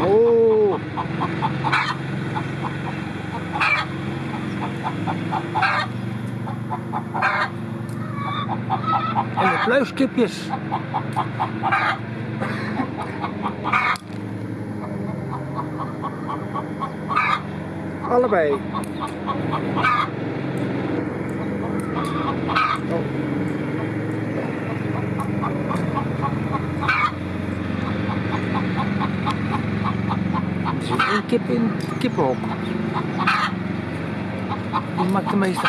Oh. En de pluiskipjes. Allebei. Oh. Één kip in het. Die maakt de meeste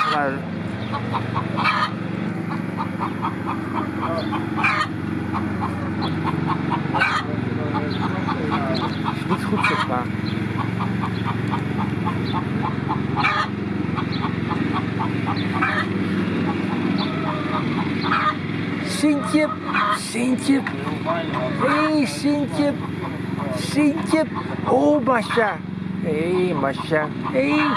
niet goed zichtbaar. Sintje, Sintje. Hey, Sintje. Sintje. Oh, Masha. Hé, hey. Hé. Hey.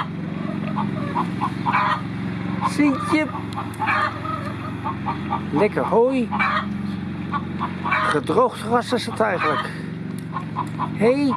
Sintje. Lekker hooi. Gedroogd gras is het eigenlijk. Hé. Hey.